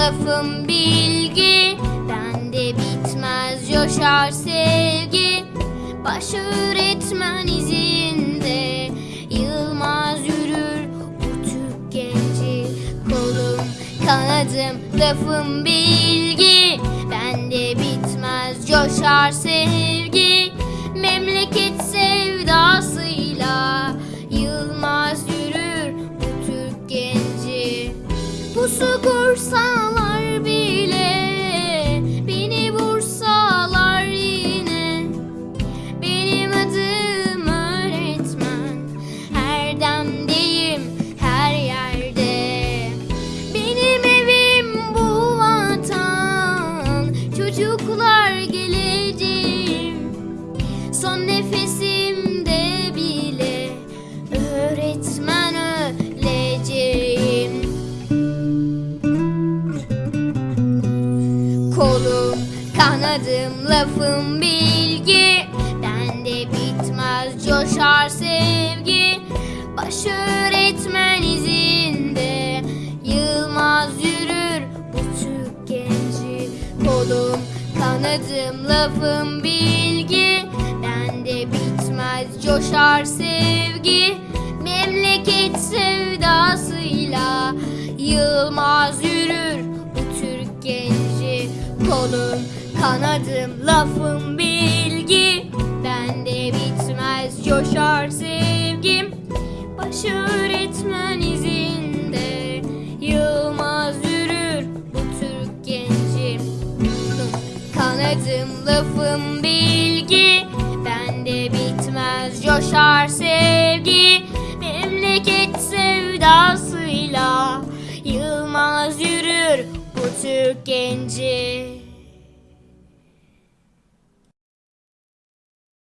lafım bilgi. Bende bitmez coşar sevgi. Baş öğretmen izinde. Yılmaz yürür bu Türk genci. Kolum kanadım lafım bilgi. Bende bitmez coşar sevgi. Memleket Çocuklar geleceğim Son nefesimde bile Öğretmen öleceğim. Kolum, kanadım, lafım bilgi. Bende bitmez coşar sevgi. Baş kanadım, lafım bilgi. Bende bitmez coşar sevgi. Memleket sevdasıyla Yılmaz yürür bu Türk genci Kolum, kanadım, lafım bilgi. Bende bitmez coşar sevgim. Baş öğretmen lafım bilgi. Bende bitmez coşar sevgi. Memleket sevdasıyla Yılmaz yürür bu Türk genci